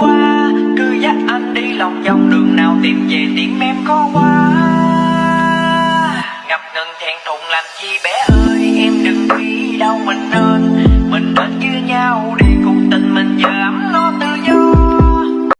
qua. Cứ dắt anh đi lòng vòng, đường nào tìm về tìm em có quá Ngập ngừng thẹn thùng làm chi bé ơi.